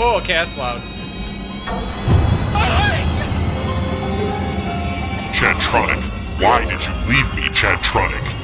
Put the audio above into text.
Oh, okay, that's loud. Chantronic, why did you leave me, Chantronic?